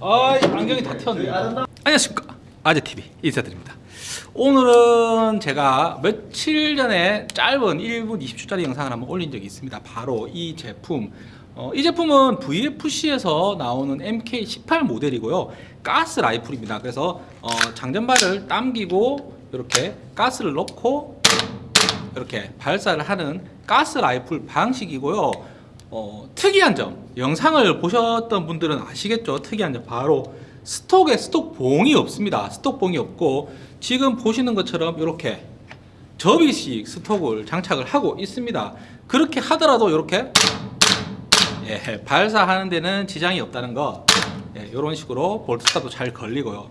아 안경이 다 튀었네요 안녕하십니까. 아재TV 인사드립니다. 오늘은 제가 며칠 전에 짧은 1분 20초짜리 영상을 한번 올린 적이 있습니다. 바로 이 제품. 어, 이 제품은 VFC에서 나오는 MK18 모델이고요. 가스 라이플입니다. 그래서 어, 장전발을 당기고 이렇게 가스를 넣고 이렇게 발사를 하는 가스 라이플 방식이고요. 어, 특이한 점, 영상을 보셨던 분들은 아시겠죠? 특이한 점 바로 스톡에 스톡 봉이 없습니다. 스톡 봉이 없고 지금 보시는 것처럼 이렇게 접이식 스톡을 장착을 하고 있습니다. 그렇게 하더라도 이렇게 예, 발사하는 데는 지장이 없다는 거 예, 이런 식으로 볼트스타도 잘 걸리고요.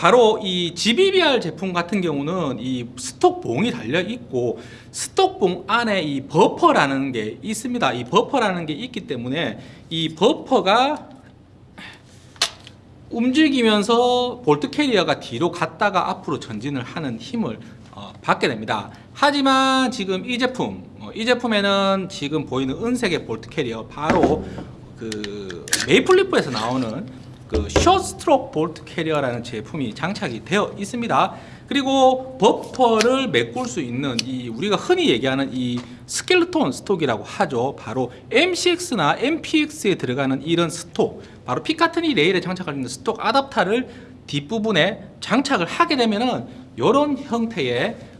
바로 이 GBBR 제품 같은 경우는 이 스톡봉이 달려 있고 stock봉 안에 이 버퍼라는 게 있습니다. 이 버퍼라는 게 있기 때문에 이 버퍼가 움직이면서 bolt carrier가 뒤로 갔다가 앞으로 전진을 하는 힘을 어, 받게 됩니다. 하지만 지금 이 제품, 어, 이 제품에는 지금 보이는 은색의 bolt carrier 바로 그 Maple Leaf에서 나오는 그 short stroke bolt carrier라는 제품이 장착이 되어 있습니다. 그리고 버퍼를 메꿀 수 있는 이 우리가 흔히 얘기하는 이 skeleton stock이라고 하죠. 바로 MCX나 MPX에 들어가는 이런 stock, 바로 Picatinny rail에 장착할 있는 stock adapter를 뒷부분에 장착을 하게 되면은 이런 형태의 어,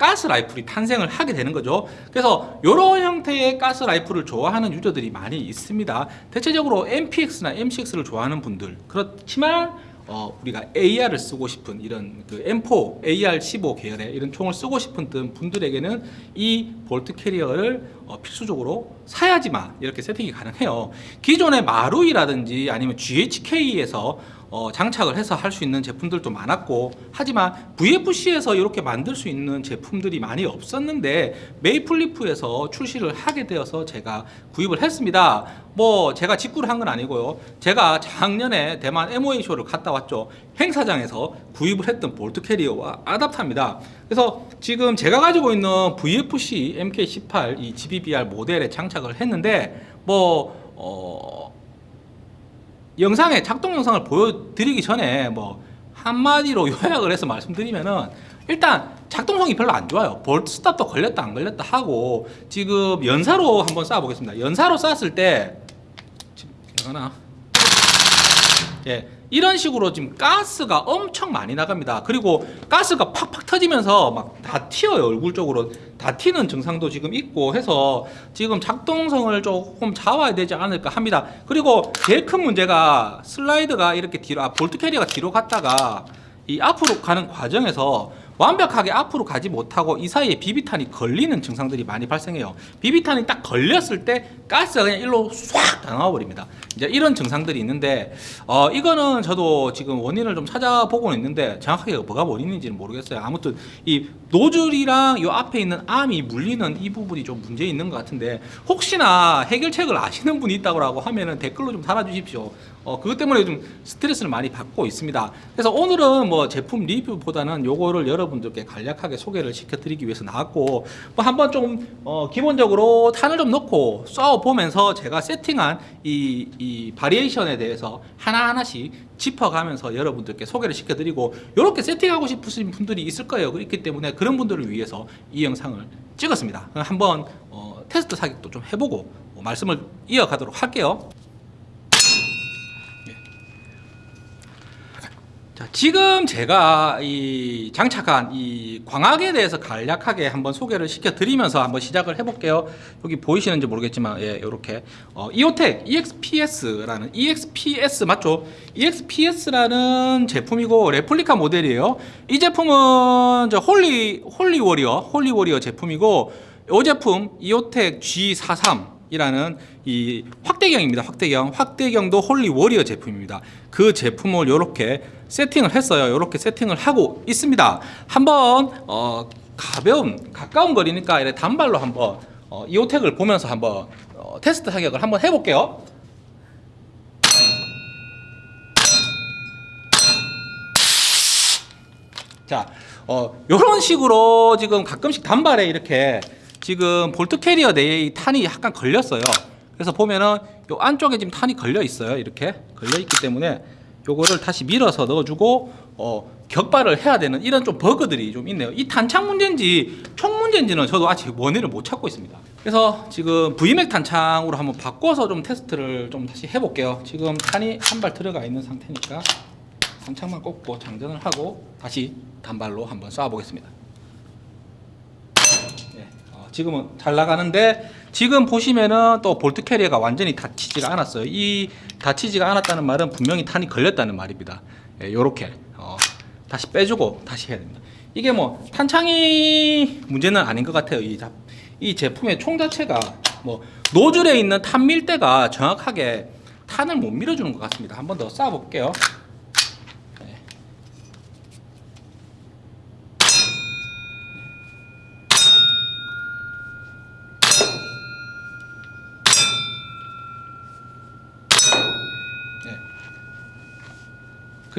가스 라이플이 탄생을 하게 되는 거죠. 그래서 이런 형태의 가스 라이플을 좋아하는 유저들이 많이 있습니다. 대체적으로 MPX나 MCX를 좋아하는 분들 그렇지만 어, 우리가 AR을 쓰고 싶은 이런 그 M4, AR15 계열의 이런 총을 쓰고 싶은 분들에게는 이 bolt carrier를 어, 필수적으로 사야지만 이렇게 세팅이 가능해요. 기존의 마루이라든지 아니면 GHK에서 어, 장착을 해서 할 수 있는 제품들도 많았고 하지만 VFC에서 이렇게 만들 수 있는 제품들이 많이 없었는데 Maple Leaf에서 출시를 하게 되어서 제가 구입을 했습니다. 뭐 제가 직구를 한 건 아니고요. 제가 작년에 대만 MOA 쇼를 갔다 왔죠. 행사장에서 구입을 했던 bolt carrier와 adapter입니다. 그래서 지금 제가 가지고 있는 VFC MK18 이 GBBR 모델에 장착을 했는데 뭐 어, 영상에 작동 영상을 보여드리기 전에 뭐 한마디로 요약을 해서 말씀드리면은 일단 작동성이 별로 안 좋아요. bolt stop도 걸렸다 안 걸렸다 하고 지금 연사로 한번 쏴 보겠습니다. 연사로 쐈을 때 지금 나가나 예 이런 식으로 지금 가스가 엄청 많이 나갑니다. 그리고 가스가 팍팍 터지면서 막 다 튀어요 얼굴 쪽으로. 다 튀는 증상도 지금 있고 해서 지금 작동성을 조금 잡아야 되지 않을까 합니다. 그리고 제일 큰 문제가 슬라이드가 이렇게 뒤로 아, bolt carrier가 뒤로 갔다가 이 앞으로 가는 과정에서 완벽하게 앞으로 가지 못하고 이 사이에 비비탄이 걸리는 증상들이 많이 발생해요. 비비탄이 딱 걸렸을 때 가스가 그냥 일로 싹 나와 버립니다. 이제 이런 증상들이 있는데 어 이거는 저도 지금 원인을 좀 찾아보고는 있는데 정확하게 뭐가 원인인지는 모르겠어요. 아무튼 이 노즐이랑 요 앞에 있는 암이 물리는 이 부분이 좀 문제 있는 것 같은데 혹시나 해결책을 아시는 분이 있다고 하면은 댓글로 좀 달아주십시오. 어, 그것 때문에 좀 스트레스를 많이 받고 있습니다. 그래서 오늘은 뭐 제품 리뷰보다는 요거를 여러분 들께 간략하게 소개를 시켜드리기 위해서 나왔고, 뭐 한번 좀, 어, 기본적으로 탄을 좀 넣고 쏴보면서 제가 세팅한 이, 이 바리에이션에 대해서 하나하나씩 짚어가면서 여러분들께 소개를 시켜드리고, 이렇게 세팅하고 싶으신 분들이 있을 거예요. 그렇기 때문에 그런 분들을 위해서 이 영상을 찍었습니다. 한번, 어, 테스트 사격도 좀 해보고, 어, 말씀을 이어가도록 할게요. 자, 지금 제가 이 장착한 이 광학에 대해서 간략하게 한번 소개를 시켜드리면서 한번 시작을 해볼게요. 여기 보이시는지 모르겠지만, 예, 이렇게 어, EOTech EXPS라는 EXPS 맞죠? EXPS라는 제품이고 레플리카 모델이에요. 이 제품은 저 Holy Holy Warrior Holy Warrior 제품이고 이 제품 EOTech G43 이라는 이 확대경입니다. 확대경. 확대경도 Holy Warrior 제품입니다. 그 제품을 이렇게 세팅을 했어요. 이렇게 세팅을 하고 있습니다. 한번 어, 가벼운 가까운 거리니까 이렇게 단발로 한번 어, 이오텍을 보면서 한번 어, 테스트 사격을 한번 해볼게요. 자, 어, 이런 식으로 지금 가끔씩 단발에 이렇게 지금 볼트 캐리어 내에 이 탄이 약간 걸렸어요. 그래서 보면은 요 안쪽에 지금 탄이 걸려 있어요. 이렇게 걸려 있기 때문에 요거를 다시 밀어서 넣어주고 어, 격발을 해야 되는 이런 좀 버그들이 좀 있네요. 이 탄창 문제인지 총 문제인지는 저도 아직 원인을 못 찾고 있습니다. 그래서 지금 VMAX 탄창으로 한번 바꿔서 좀 테스트를 좀 다시 해볼게요. 지금 탄이 한 발 들어가 있는 상태니까 탄창만 꽂고 장전을 하고 다시 단발로 한번 쏴보겠습니다. 예, 어, 지금은 잘 나가는데 지금 보시면은 또 bolt carrier가 완전히 닫히지가 않았어요. 이 닫히지가 않았다는 말은 분명히 탄이 걸렸다는 말입니다. 예, 요렇게 어, 다시 빼주고 다시 해야 됩니다. 이게 뭐 탄창이 문제는 아닌 것 같아요. 이, 잡- 이 제품의 총 자체가 뭐 노즐에 있는 탄 밀대가 정확하게 탄을 못 밀어주는 것 같습니다. 한 번 더 쏴볼게요.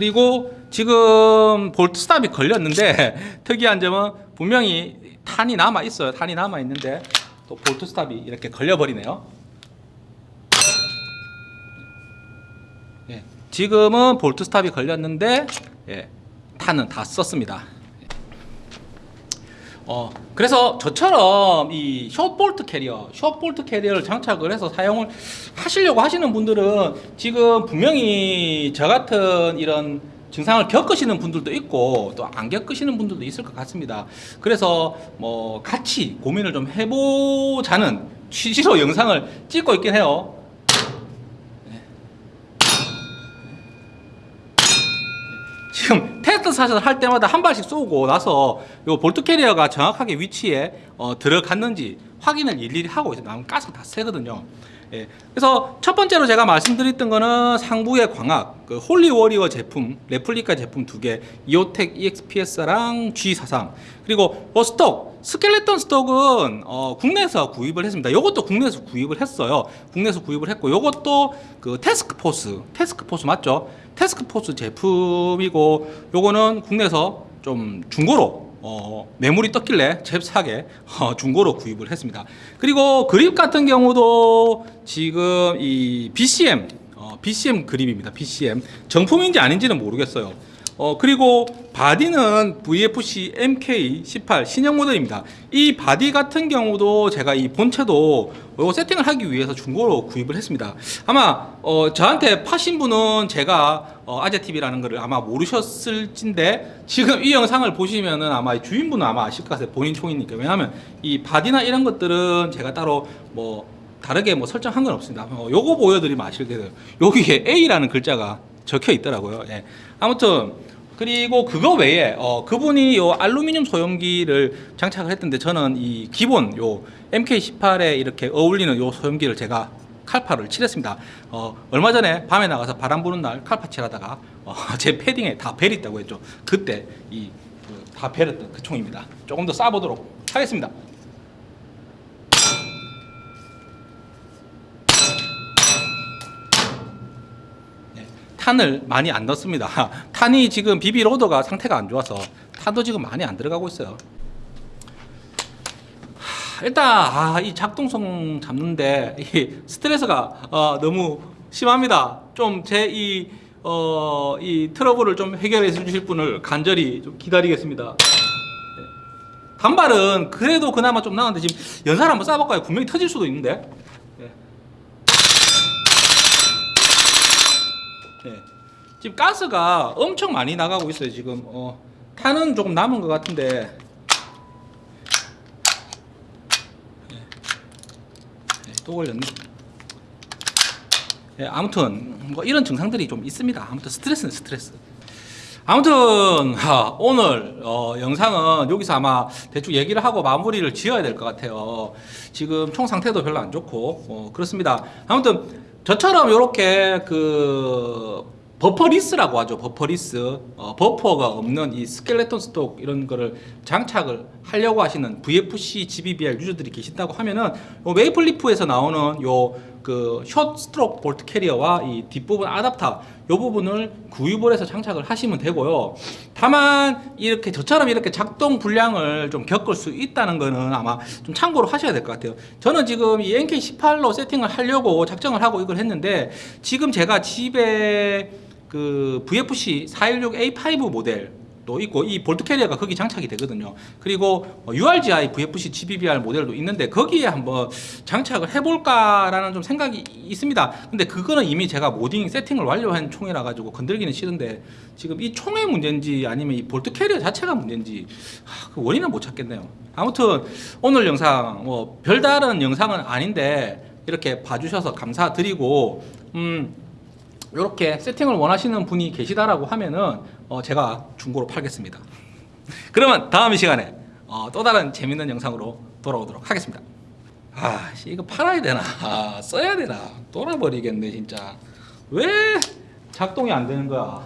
그리고 지금 bolt stop이 걸렸는데 특이한 점은 분명히 탄이 남아 있어요. 탄이 남아 있는데 또 bolt stop이 이렇게 걸려 버리네요. 예, 지금은 bolt stop이 걸렸는데 예, 탄은 다 썼습니다. 어, 그래서 저처럼 이 short bolt carrier, short bolt carrier를 장착을 해서 사용을 하시려고 하시는 분들은 지금 분명히 저 같은 이런 증상을 겪으시는 분들도 있고 또 안 겪으시는 분들도 있을 것 같습니다. 그래서 뭐 같이 고민을 좀 해보자는 취지로 영상을 찍고 있긴 해요. 지금 테스트 사 shot을 할 때마다 한 발씩 쏘고 나서 요 bolt carrier가 정확하게 위치에 어, 들어갔는지 확인을 일일이 하고. 나면 가스가 다 세거든요. 예. 그래서 첫 번째로 제가 말씀드렸던 거는 상부의 광학, 그 Holy Warrior 제품, 레플리카 제품 두 개, EOTech EXPS랑 G43. 그리고 어, stock, skeleton stock은 어, 국내에서 구입을 했습니다. 요것도 국내에서 구입을 했어요. 국내에서 구입을 했고, 요것도 그 Task Force, Task Force 맞죠? Task Force 제품이고, 요거는 국내에서 좀 중고로 어, 매물이 떴길래 잽싸게 어, 중고로 구입을 했습니다. 그리고 그립 같은 경우도 지금 이 BCM, 어, BCM 그립입니다. BCM 정품인지 아닌지는 모르겠어요. 어, 그리고 바디는 VFC MK18 신형 모델입니다. 이 바디 같은 경우도 제가 이 본체도 이거 세팅을 하기 위해서 중고로 구입을 했습니다. 아마 어, 저한테 파신 분은 제가 어, 아재TV라는 거를 아마 모르셨을진데 지금 이 영상을 보시면은 아마 이 주인분은 아마 아실 것 같아요. 본인 총이니까. 왜냐하면 이 바디나 이런 것들은 제가 따로 뭐 다르게 뭐 설정한 건 없습니다. 어, 요거 보여드리면 아시게 돼요. 여기에 A라는 글자가 적혀 있더라고요. 예. 아무튼 그리고 그거 외에 어, 그분이 요 알루미늄 소염기를 장착을 했던데 저는 이 기본 요 MK18에 이렇게 어울리는 요 소염기를 제가 칼파를 칠했습니다. 어, 얼마 전에 밤에 나가서 바람 부는 날 칼파 칠하다가 어, 제 패딩에 다 배었다고 했죠. 그때 이 다 배었던 그 총입니다. 조금 더 쏴보도록 하겠습니다. 네, 탄을 많이 안 넣습니다. 탄이 지금 비비 로더가 상태가 안 좋아서 탄도 지금 많이 안 들어가고 있어요. 하, 일단 아, 이 작동성 잡는데 이 스트레스가 어, 너무 심합니다. 좀 제 이 어, 이 트러블을 좀 해결해 주실 분을 간절히 좀 기다리겠습니다. 네. 단발은 그래도 그나마 좀 나은데 지금 연사를 한번 쏴볼까요? 분명히 터질 수도 있는데. 네. 네. 지금 가스가 엄청 많이 나가고 있어요. 지금 어, 탄은 조금 남은 것 같은데. 네. 네, 또 걸렸네. 네, 아무튼 뭐 이런 증상들이 좀 있습니다. 아무튼 스트레스는 스트레스. 아무튼 하, 오늘 어, 영상은 여기서 아마 대충 얘기를 하고 마무리를 지어야 될 것 같아요. 지금 총 상태도 별로 안 좋고 어, 그렇습니다. 아무튼 저처럼 이렇게 그 bufferless라고 하죠. bufferless 어, 버퍼가 없는 이 skeleton stock 이런 거를 장착을 하려고 하시는 VFC GBBR 유저들이 계신다고 하면은 요 Maple Leaf에서 나오는 요 그 short stroke bolt carrier와 이 뒷부분 아답터 이 부분을 구입을 해서 장착을 하시면 되고요. 다만 이렇게 저처럼 이렇게 작동 불량을 좀 겪을 수 있다는 거는 아마 좀 참고로 하셔야 될 것 같아요. 저는 지금 이 MK18로 세팅을 하려고 작정을 하고 이걸 했는데 지금 제가 집에 그 VFC 416A5 모델 도 있고 이 bolt carrier가 거기 장착이 되거든요. 그리고 어, URGI VFC GBBR 모델도 있는데 거기에 한번 장착을 해볼까라는 좀 생각이 있습니다. 근데 그거는 이미 제가 modding 세팅을 완료한 총이라 가지고 건들기는 싫은데 지금 이 총의 문제인지 아니면 이 볼트 캐리어 자체가 문제인지 하, 그 원인을 못 찾겠네요. 아무튼 오늘 영상 뭐 별다른 영상은 아닌데 이렇게 봐주셔서 감사드리고 음. 이렇게 세팅을 원하시는 분이 계시다라고 하면은 어, 제가 중고로 팔겠습니다. 그러면 다음 시간에 어, 또 다른 재밌는 영상으로 돌아오도록 하겠습니다. 아, 씨, 이거 팔아야 되나? 아, 써야 되나? 돌아버리겠네 진짜. 왜 작동이 안 되는 거야?